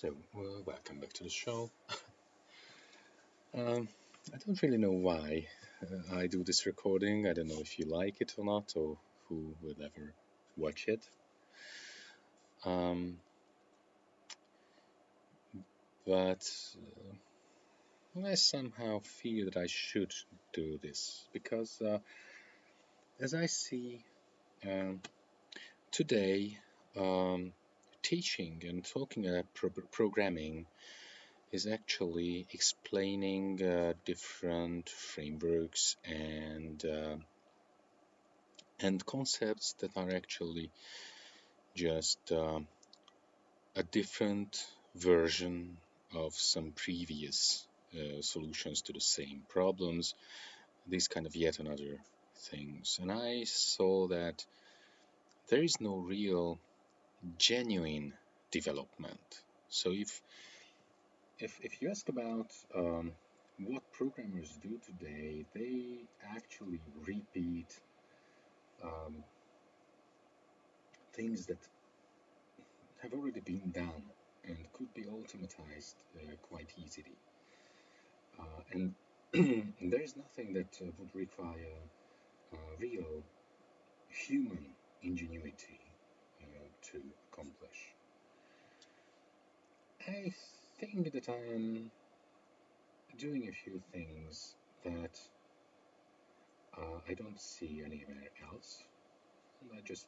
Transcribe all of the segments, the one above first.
So, well, welcome back to the show. um, I don't really know why uh, I do this recording. I don't know if you like it or not, or who will ever watch it. Um, but uh, I somehow feel that I should do this because, uh, as I see um, today, um, teaching and talking about pro programming is actually explaining uh, different frameworks and uh, and concepts that are actually just uh, a different version of some previous uh, solutions to the same problems these kind of yet another things. And I saw that there is no real genuine development. So if if, if you ask about um, what programmers do today, they actually repeat um, things that have already been done and could be automatized uh, quite easily. Uh, and there is nothing that uh, would require uh, real human ingenuity to accomplish. I think that I am doing a few things that uh, I don't see anywhere else. And I just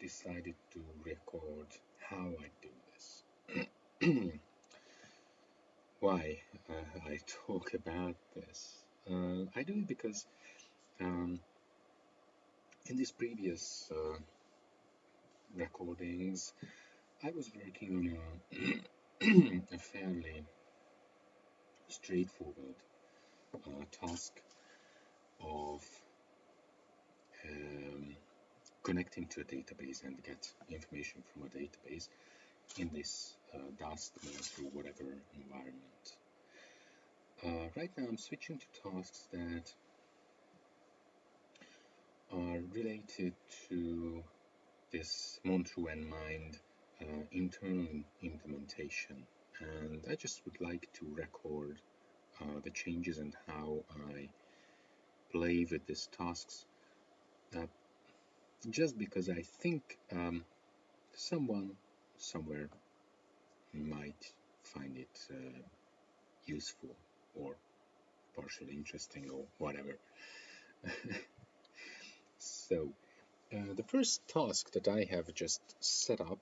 decided to record how I do this. Why uh, I talk about this? Uh, I do it because um, in this previous uh, recordings, I was working on a, a fairly straightforward uh, task of um, connecting to a database and get information from a database in this uh, Dust through whatever environment. Uh, right now I'm switching to tasks that are related to this Montreux and Mind uh, internal implementation. And I just would like to record uh, the changes and how I play with these tasks. Uh, just because I think um, someone somewhere might find it uh, useful or partially interesting or whatever. So uh, the first task that I have just set up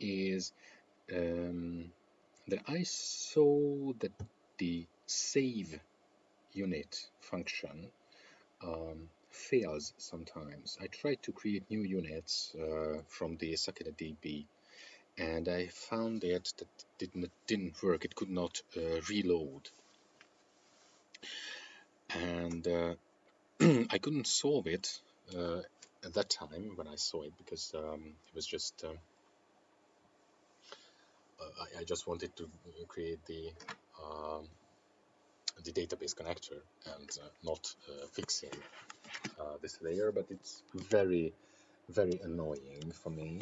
is um, that I saw that the save unit function um, fails sometimes. I tried to create new units uh, from the Sakila DB and I found it that didn't didn't work. It could not uh, reload, and uh, I couldn't solve it uh, at that time when I saw it because um, it was just uh, uh, I, I, just wanted to create the um, the database connector and uh, not uh, fixing uh, this layer but it's very very annoying for me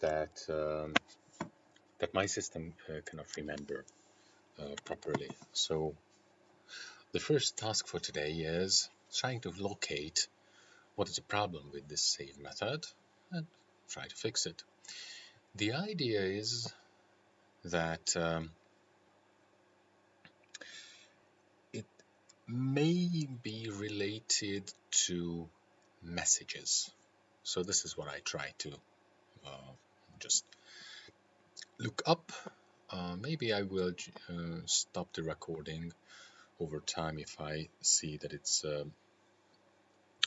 that um, that my system uh, cannot remember properly. So the first task for today is trying to locate what is the problem with this save method and try to fix it. The idea is that um, it may be related to messages. So this is what I try to uh, just look up. Uh, maybe I will uh, stop the recording over time if I see that it's uh,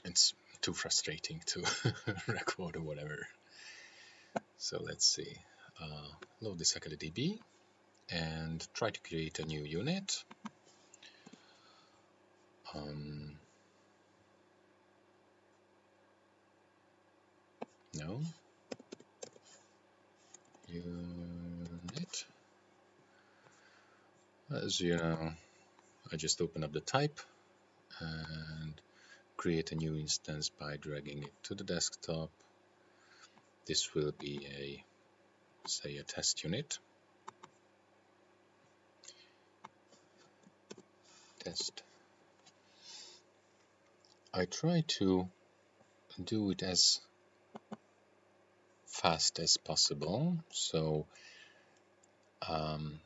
it's too frustrating to record or whatever. So let's see. Uh, load the Sakila DB and try to create a new unit. Um, no. Unit. As you know, I just open up the type and create a new instance by dragging it to the desktop. This will be a, say, a test unit. Test. I try to do it as fast as possible. So um,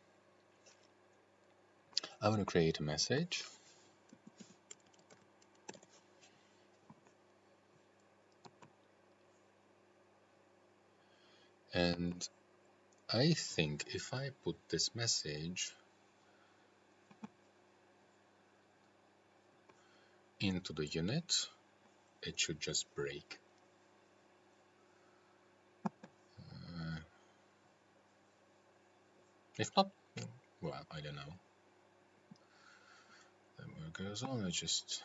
I want to create a message. And I think if I put this message into the unit, it should just break. Uh, if not, well, I don't know. Then what goes on, I just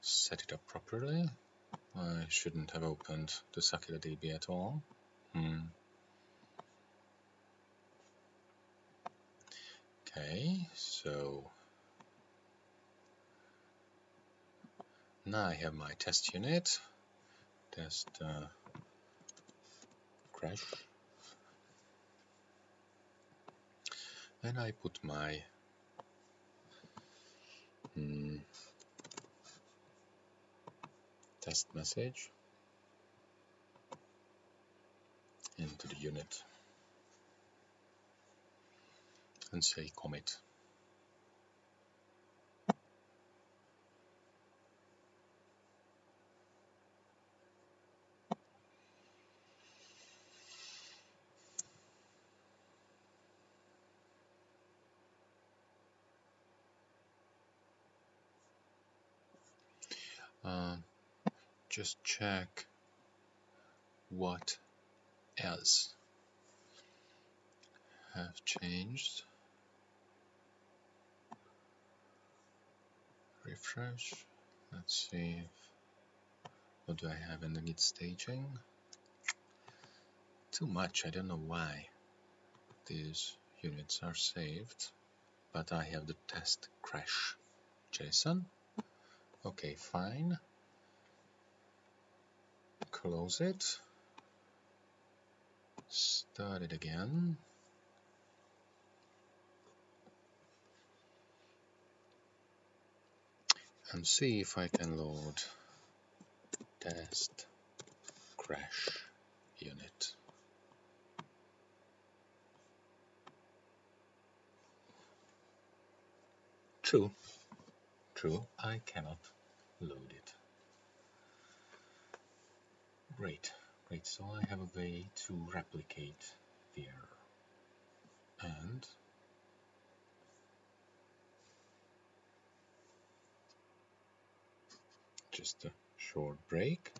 set it up properly. I shouldn't have opened the DB at all. Hmm. Okay, so Now I have my test unit, test uh, crash, and I put my mm, test message into the unit and say commit. Uh, just check what else have changed. Refresh. Let's see if, what do I have in the git staging. Too much, I don't know why these units are saved, but I have the test crash JSON Okay, fine. Close it. Start it again. And see if I can load test crash unit. True. True, I cannot load it. Great, great. So I have a way to replicate the error. And just a short break.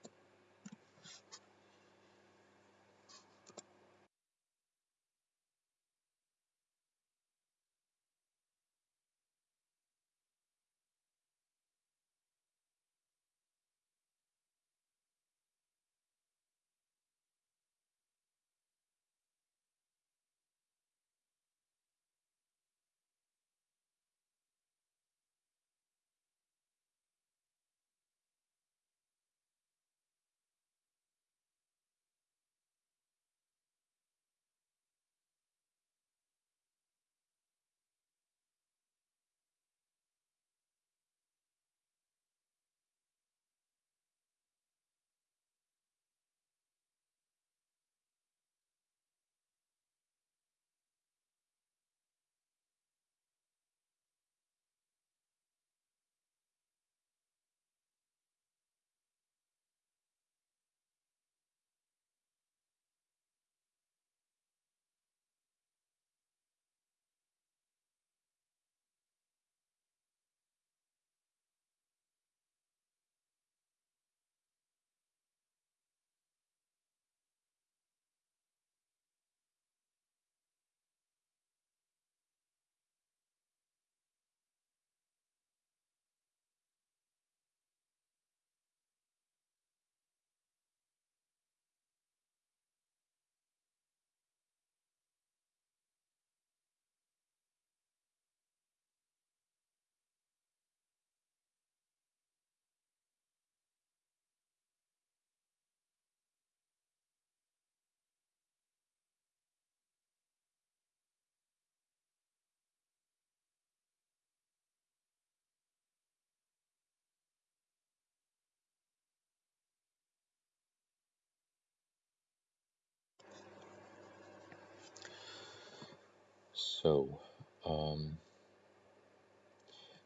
So, um,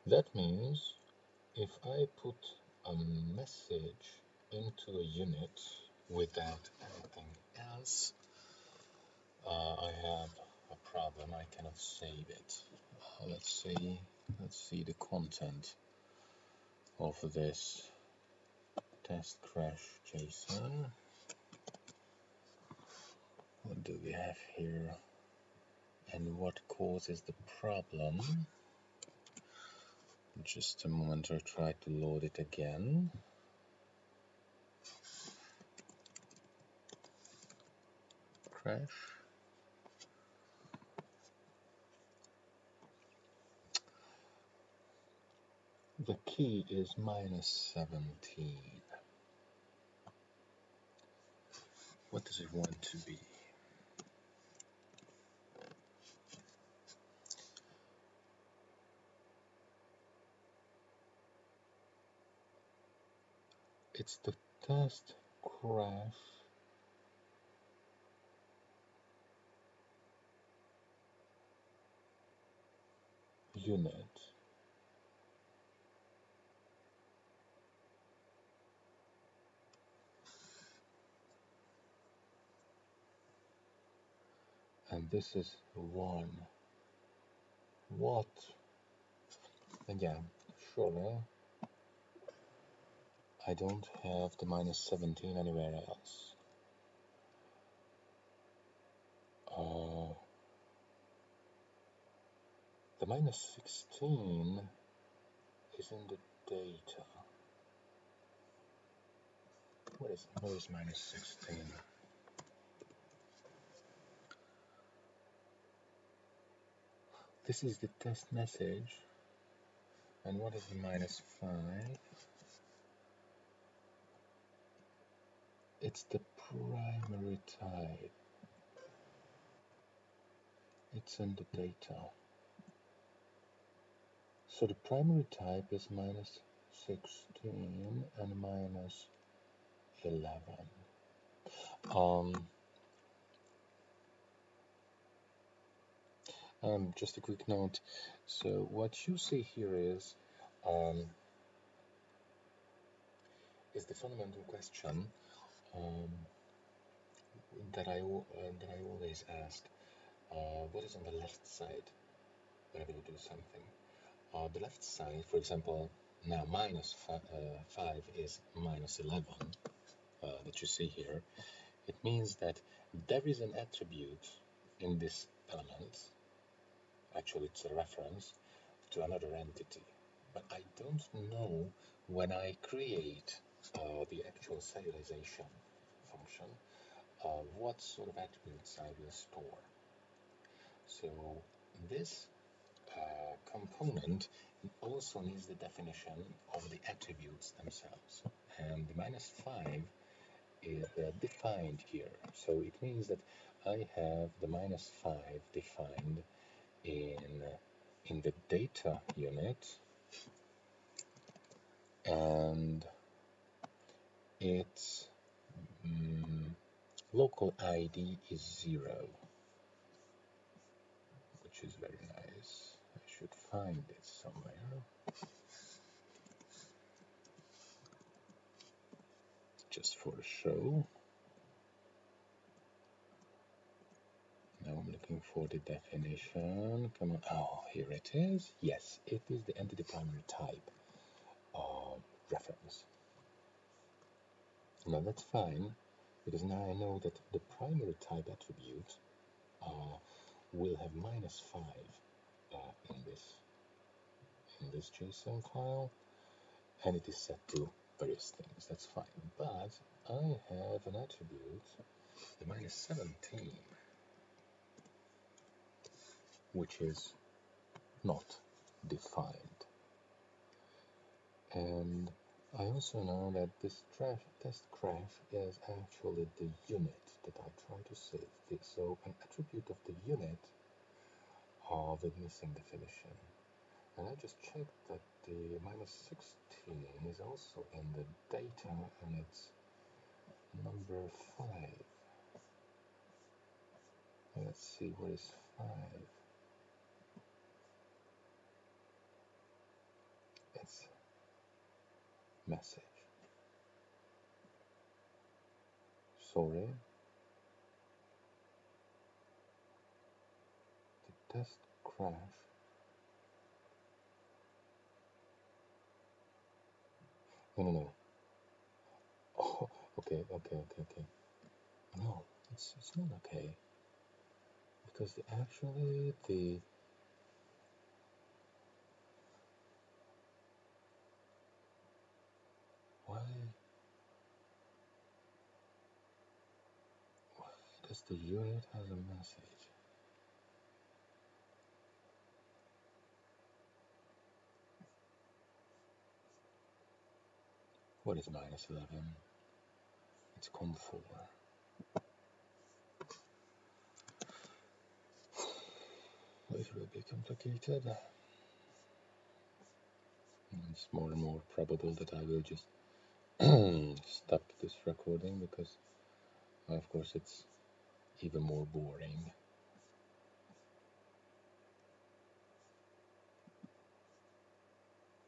that means if I put a message into a unit without anything else, uh, I have a problem. I cannot save it. Uh, let's see. Let's see the content of this test crash JSON. What do we have here? And what causes the problem? Just a moment, I'll try to load it again. Crash. The key is minus 17. What does it want to be? It's the test crash unit. And this is one. What? Again surely I don't have the minus 17 anywhere else uh, the minus 16 is in the data what is what is minus 16 This is the test message. And what is the minus 5? It's the primary type. It's in the data. So the primary type is minus 16 and minus 11. Um, Um, just a quick note. So what you see here is um, is the fundamental question um, that I uh, that I always ask. Uh, what is on the left side whenever you do something? Uh, the left side, for example, now minus fi uh, 5 is minus 11 uh, that you see here. It means that there is an attribute in this element actually it's a reference to another entity. But I don't know when I create uh, the actual serialization function, what sort of attributes I will store. So this uh, component also needs the definition of the attributes themselves. And the minus 5 is uh, defined here. So it means that I have the minus 5 defined in in the data unit and its um, local ID is zero which is very nice I should find it somewhere just for show Now I'm looking for the definition. Come on. Oh, here it is. Yes, it is the entity primary type reference. Now that's fine because now I know that the primary type attribute uh, will have minus 5 uh, in this in this JSON file and it is set to various things. That's fine. But I have an attribute, the minus 17 which is not defined. And I also know that this test crash is actually the unit that I try to save. So an attribute of the unit of the missing definition. And I just checked that the minus 16 is also in the data and it's number 5. Let's see what is 5. Message. Sorry. The test crash. No, no, no. Oh, okay, okay, okay, okay. No, it's, it's not okay. Because the, actually the the unit has a message? What is minus 11? It's COM4. It will be complicated. It's more and more probable that I will just stop this recording because, of course, it's even more boring.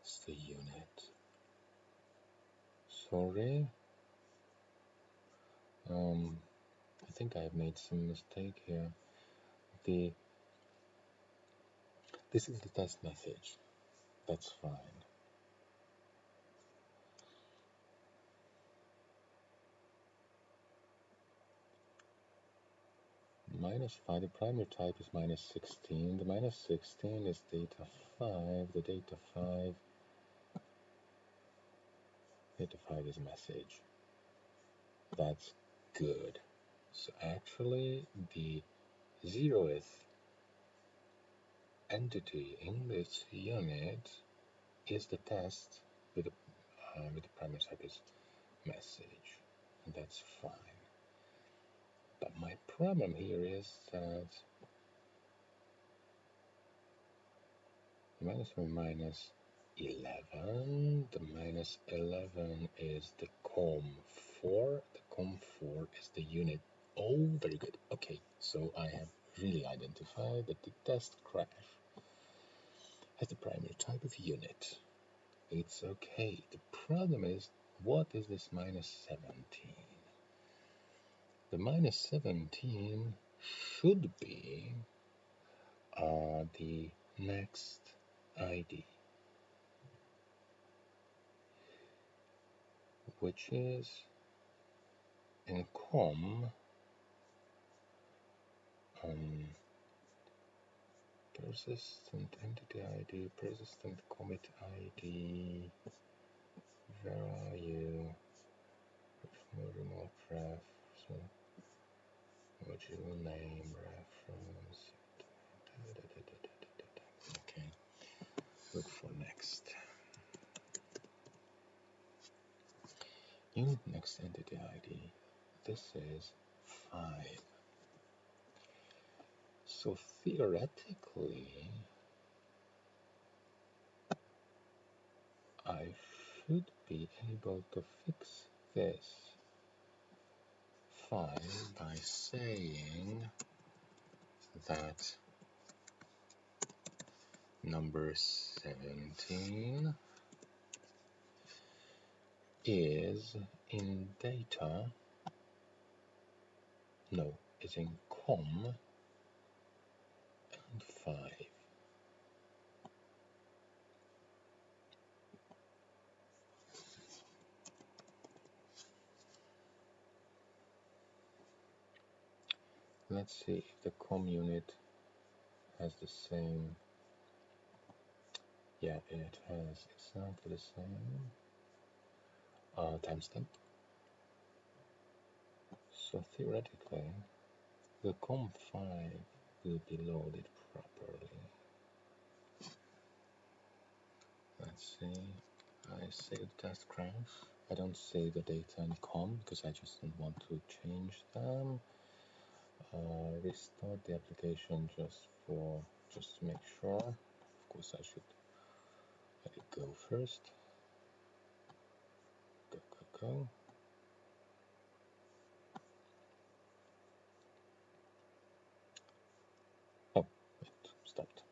It's the unit. Sorry. Um, I think I have made some mistake here. The this is the test message. That's fine. Minus 5, the primary type is minus 16. The minus 16 is data 5. The data 5, data 5 is message. That's good. So actually, the zeroth entity in this unit is the test with the, uh, with the primary type is message. And that's fine. But my problem here is that minus 1 minus 11, the minus 11 is the COM4, the COM4 is the unit. Oh, very good. Okay, so I have really identified that the test crash has the primary type of unit. It's okay. The problem is, what is this minus 17? The minus 17 should be uh, the next ID, which is in COM um, persistent entity ID, persistent commit ID. Where are you? Remote ref. So module name reference. Okay, look for next. Unit next entity ID. This is 5. So theoretically, I should be able to fix this file by saying that number 17 is in data, no, is in COM and 5. Let's see if the COM unit has the same. Yeah, it has exactly the same uh, timestamp. So theoretically, the COM5 will be loaded properly. Let's see. I save test crash. I don't save the data in COM because I just don't want to change them. Uh, restart the application just for just to make sure. Of course, I should let it go first. Go, go, go. Oh, stopped.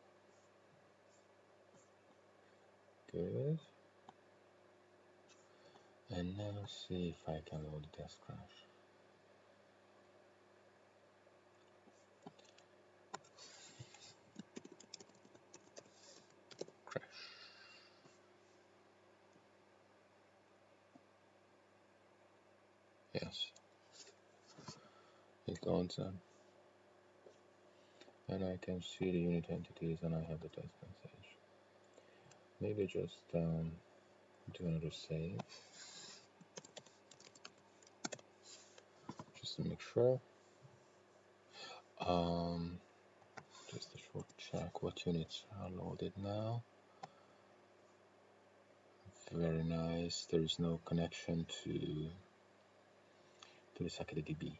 Good. And now see if I can load the test. Crash. Yes. It loads them. And I can see the unit entities and I have the test message. Maybe just um, do another save. Just to make sure. Um, just a short check what units are loaded now. Very nice. There is no connection to to the DB,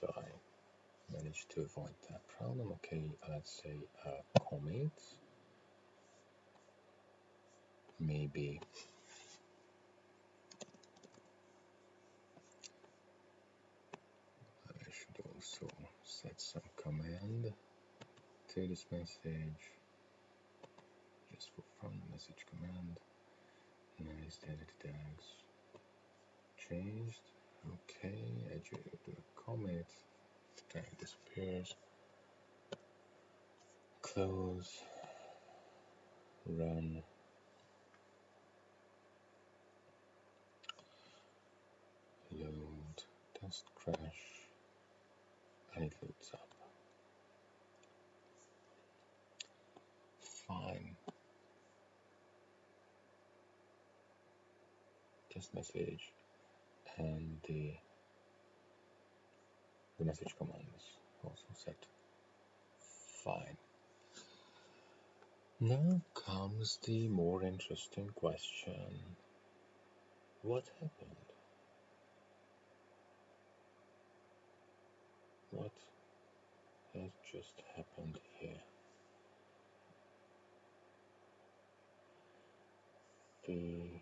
so I managed to avoid that problem. Okay, let's say a commit. Maybe I should also set some command to this message just for fun message command nice edit tags changed okay edge the commit tag disappears. Close. Run. Load. Test crash. And it loads up. Fine. Test message and the the message command is also set. Fine. Now comes the more interesting question. What happened? What has just happened here? The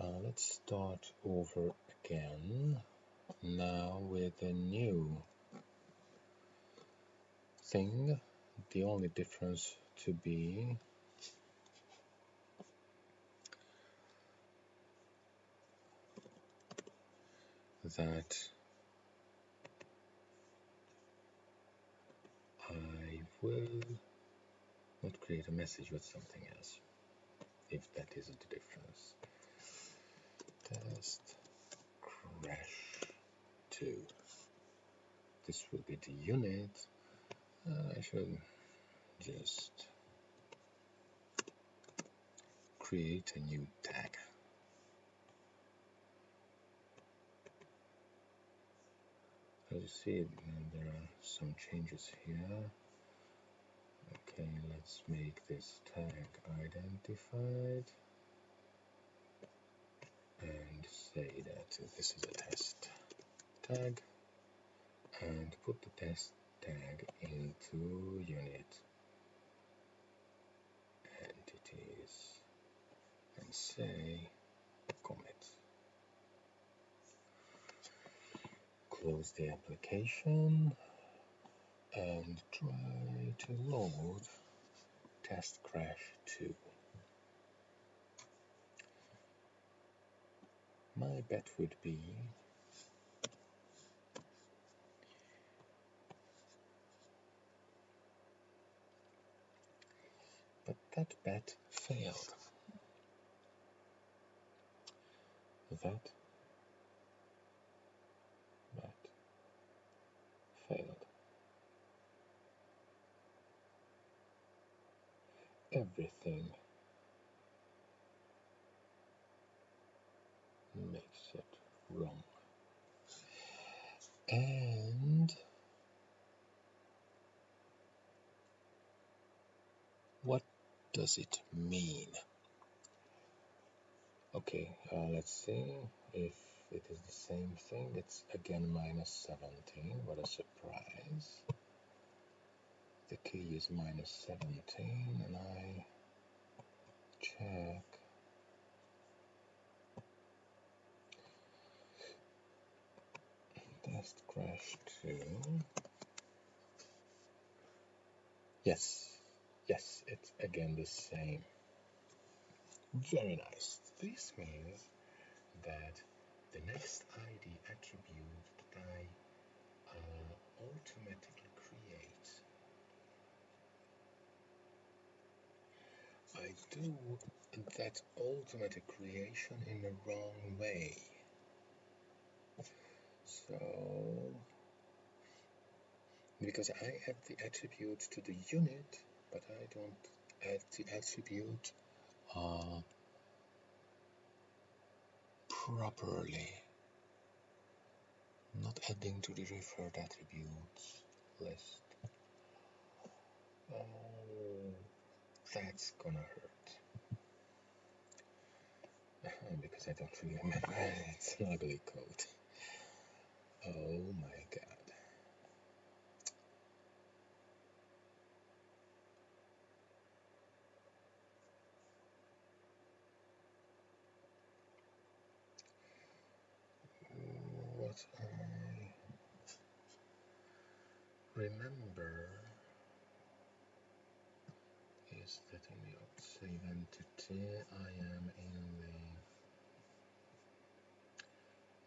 uh, let's start over again. Now with a new thing the only difference to be that I will not create a message with something else if that isn't the difference test crash 2 this will be the unit. Uh, I should just create a new tag. As you see there are some changes here. Okay let's make this tag identified and say that this is a test tag. And put the test tag into unit. Entities and say commit. Close the application and try to load test crash 2. My bet would be but that bet failed. That bet failed. Everything makes it wrong. And what does it mean? Okay, uh, let's see if it is the same thing. It's again minus 17. What a surprise. The key is minus 17 and I check test crash 2 yes yes it's again the same Very nice. This means that the next ID attribute that I uh, automatically create, I do that automatic creation in the wrong way. So, because I add the attribute to the unit, but I don't add the attribute uh, properly. Not adding to the referred attributes list. Oh, that's gonna hurt. because I don't remember. it's an ugly code. Oh my god. What I remember is that in the save entity I am in the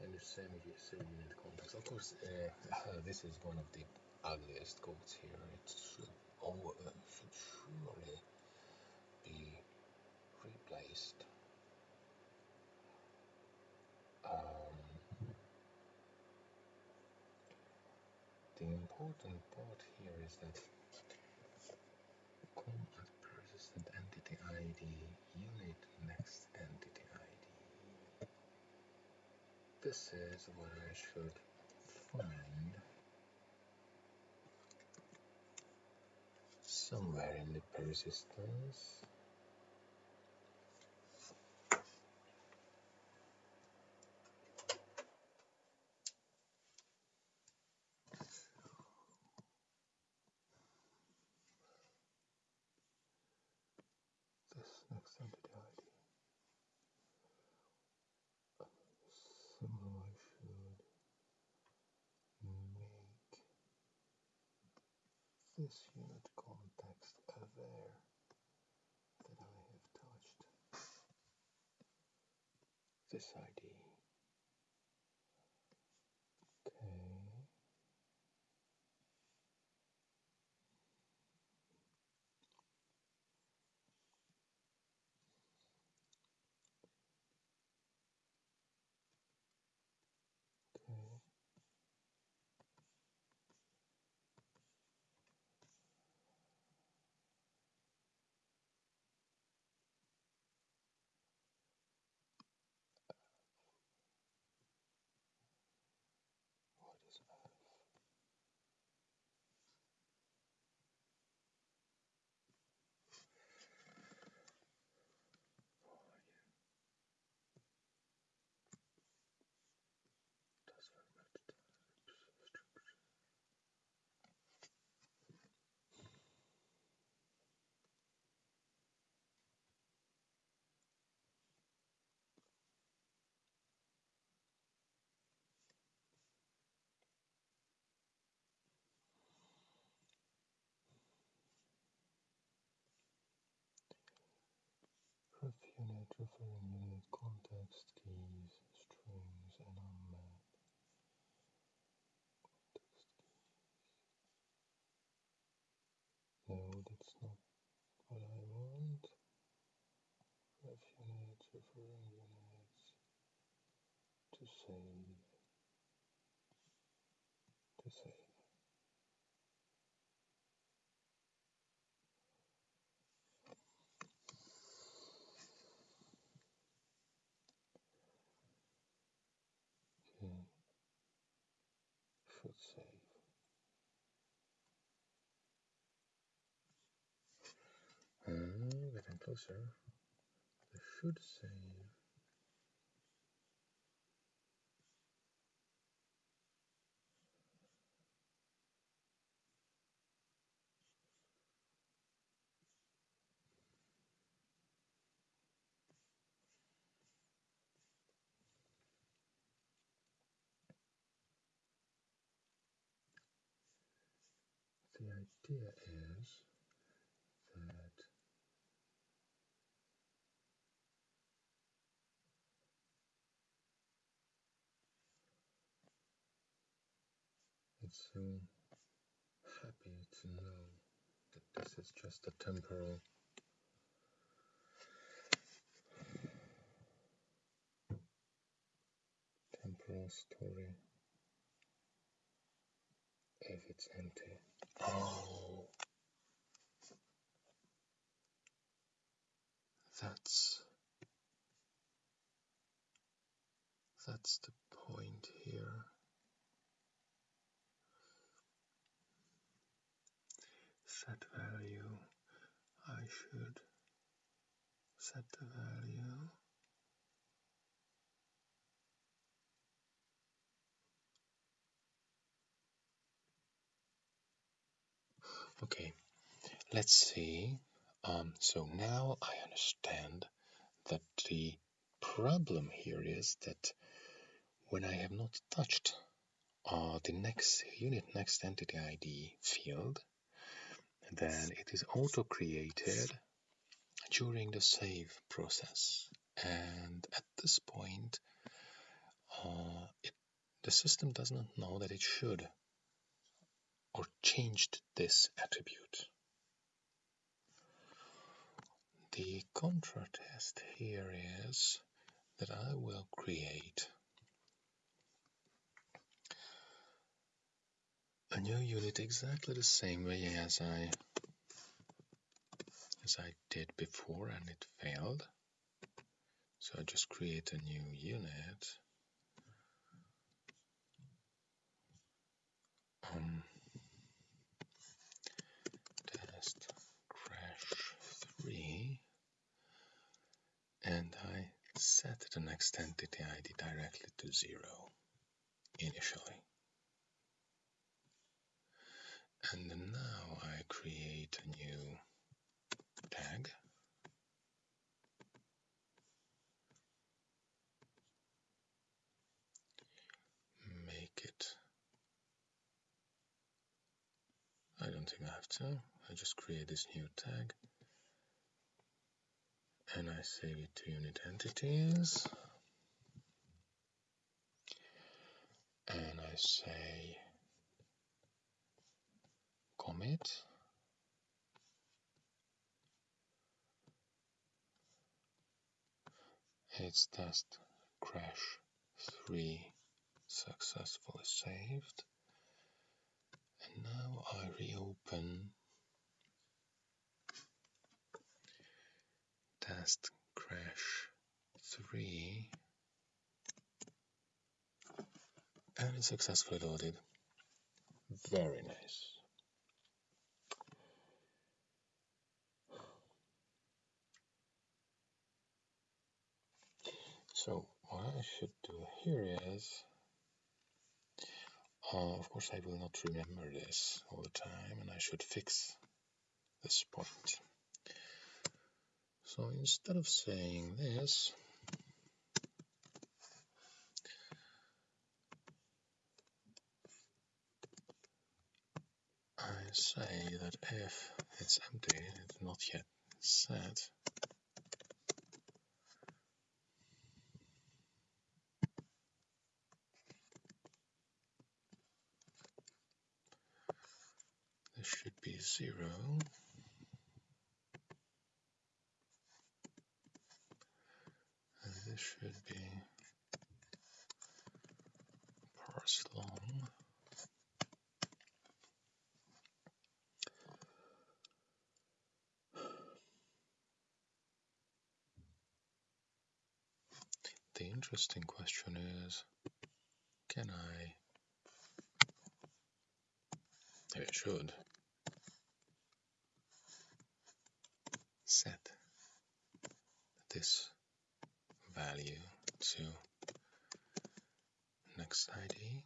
in the same unit context. Of course, uh, this is one of the ugliest codes here. It should, oh, uh, should surely be replaced. Um, the important part here is that com at persistent entity ID unit next entity ID. This is what I should find somewhere in the persistence. This next entity ID. Somehow I should make this unit context aware that I have touched this ID. Referring unit context keys, strings, and unmap. Context keys. No, that's not what I want. Ref units referring units to save. To save. Should save. Ah, getting closer. I should save. idea is that it's so happy to know that this is just a temporal temporal story if it's empty. Oh, that's that's the point here. Set value. I should set the value. Okay, let's see. Um, so now I understand that the problem here is that when I have not touched uh, the next unit next entity ID field, then it is auto created during the save process. And at this point, uh, it, the system does not know that it should or changed this attribute. The contra test here is that I will create a new unit exactly the same way as I as I did before and it failed. So I just create a new unit. And I set the next entity ID directly to zero initially. And now I create a new tag. Make it. I don't think I have to. I just create this new tag and I save it to unit entities. And I say commit. It's test crash 3 successfully saved. And now I reopen test crash 3 and successfully loaded. Very nice. So what I should do here is, uh, of course I will not remember this all the time and I should fix this point. So instead of saying this, I say that if it's empty, it's not yet set, this should be zero. This should be parse long. The interesting question is, can I, It should, set. This value to next ID.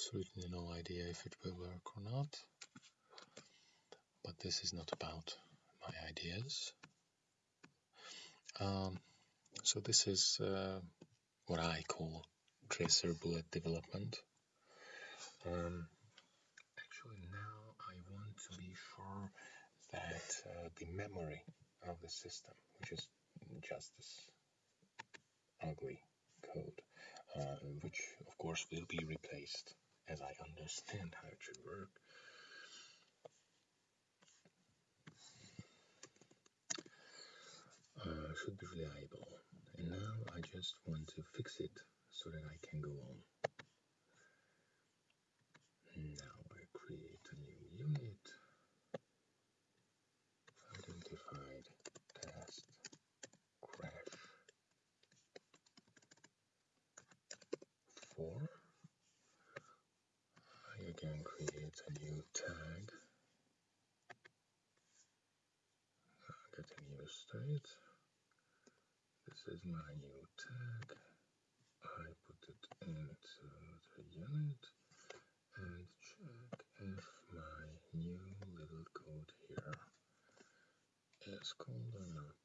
Absolutely no idea if it will work or not. But this is not about my ideas. Um, so this is uh, what I call tracer bullet development. Um, actually now I want to be sure that uh, the memory of the system, which is just this ugly code, uh, which of course will be replaced as I understand how it should work. Uh, should be reliable. And now I just want to fix it so that I can go on. Now I create a new unit, identified test crash 4. I again create a new tag, get a state. This is my new tag. I put it into the unit and check if my new little code here is called or not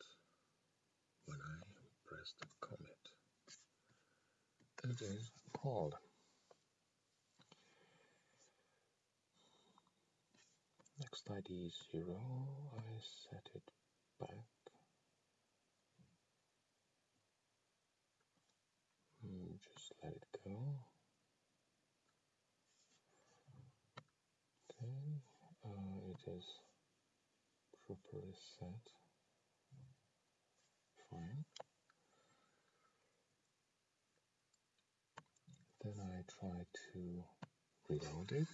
when I press the commit. It is called. Next ID is 0, I set it back. Just let it go. Okay, uh, it is properly set. Fine. Then I try to reload it.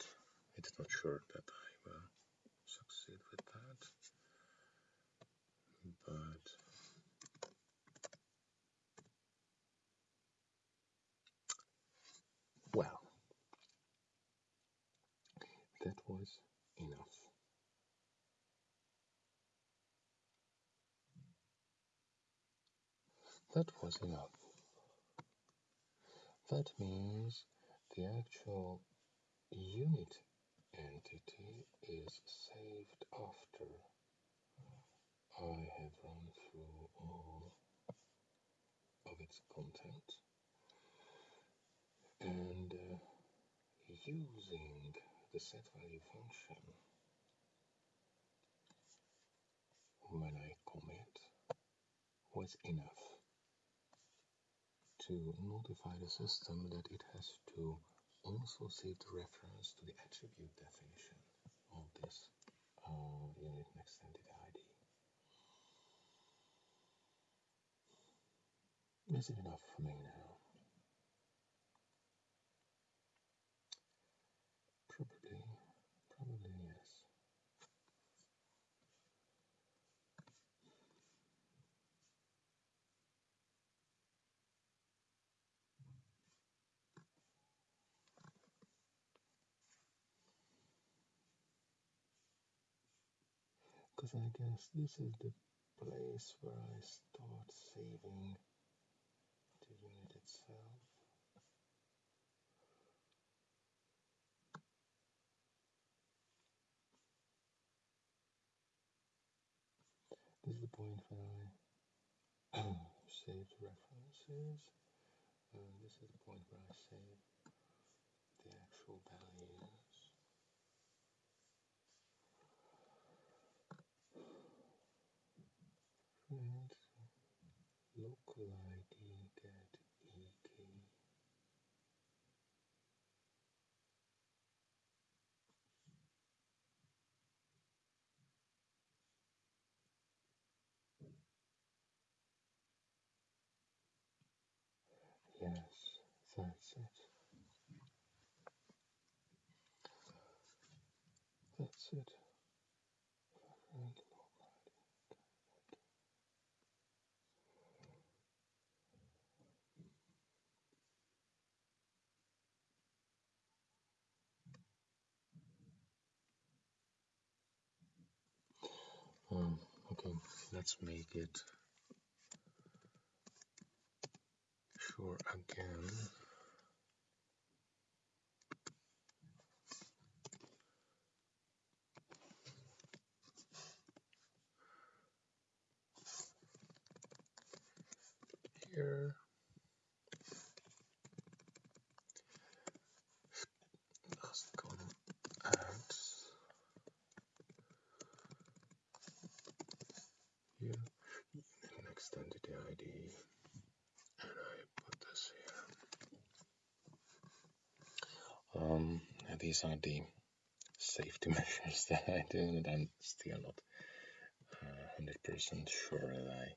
It's not sure that I will succeed with that. But well, that was enough. That was enough. That means the actual unit entity is saved after I have run through all of its content and uh, using the set value function when I commit was enough to notify the system that it has to also save the reference to the attribute definition of this uh, unit next entity ID. Is it enough for me now? Because I guess this is the place where I start saving the unit itself. This is the point where I save the references. And this is the point where I save the actual values. And local ID get e key. Yes, that's it. That's it. Um, okay, let's make it sure again. Here. Last column and here next entity ID and I put this here. Um, these are the safety measures that I and I'm still not 100% uh, sure that I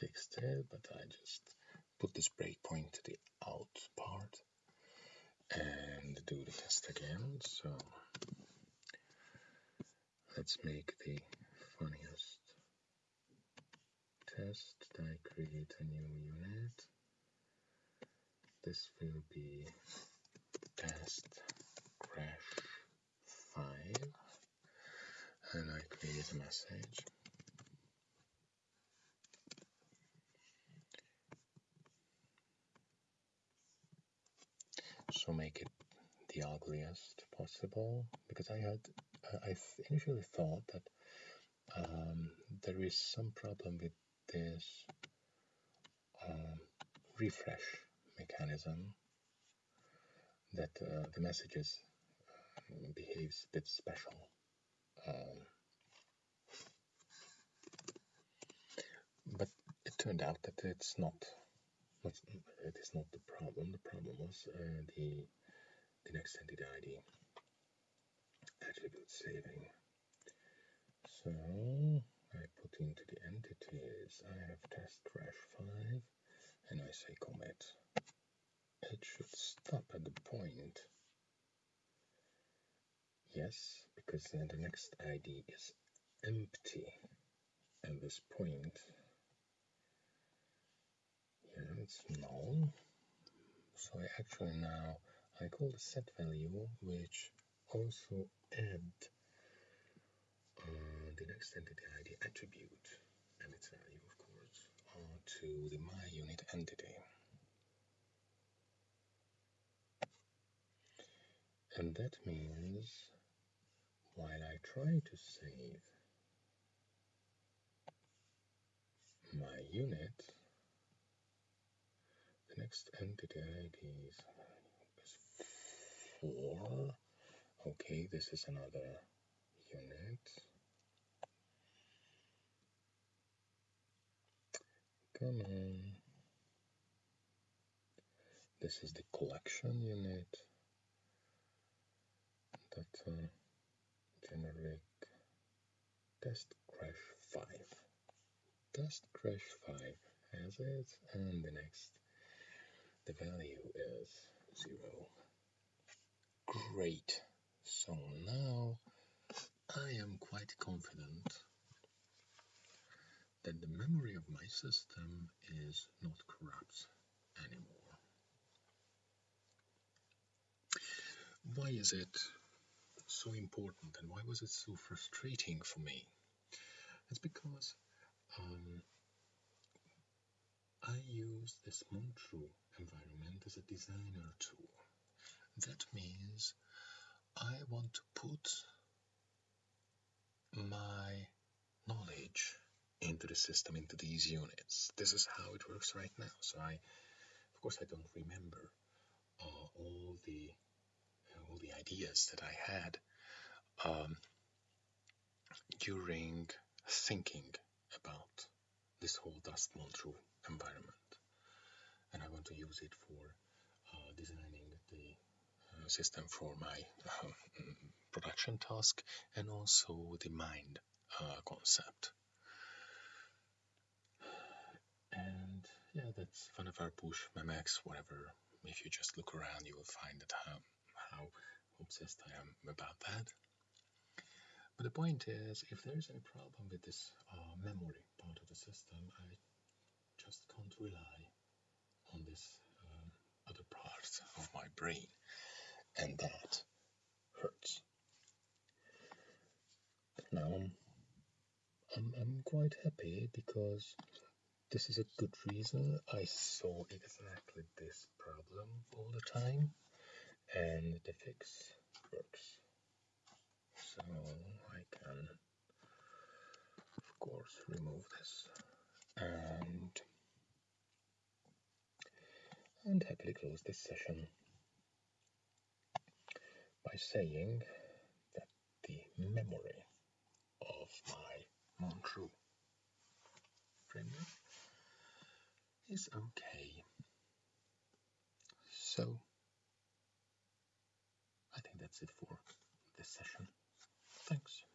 fixed it, but I just put this breakpoint to the out part and do the test again. So let's make the funniest test. I create a new unit. This will be test crash 5 and I create a message. So make it the ugliest possible because I had I initially thought that um, there is some problem with this um, refresh mechanism that uh, the messages uh, behaves a bit special. Um, but it turned out that it's not, not it is not the problem. The problem was uh, the the next entity ID attribute saving. So I put into the entities, I have test crash 5 and I say commit. It should stop at the point. Yes, because then the next ID is empty at this point. It's null. So I actually now I call the set value which also add uh, the next entity ID attribute and its value, of course, uh, to the my unit entity. And that means while I try to save my unit, next entity ID is, is 4. Okay, this is another unit. Come on. This is the collection unit that uh, generic test crash 5. Test crash 5 has it, and the next, the value is 0. Great. So now I am quite confident that the memory of my system is not corrupt anymore. Why is it so important and why was it so frustrating for me? It's because um, I use this Montru environment as a designer tool. That means I want to put my knowledge into the system, into these units. This is how it works right now. So I, of course, I don't remember uh, all the uh, all the ideas that I had um, during thinking about this whole dust Montru environment, to use it for uh, designing the uh, system for my um, production task and also the mind uh, concept. And yeah, that's Vannevar Bush, Memex, whatever. If you just look around, you will find that how, how obsessed I am about that. But the point is, if there is any problem with this uh, memory part of the system, I just can't rely on this um, other part of my brain, and that hurts. Now I'm, I'm quite happy because this is a good reason. I saw exactly this problem all the time and the fix works. So I can of course remove this and and happily close this session by saying that the memory of my Montru framework is okay. So I think that's it for this session. Thanks.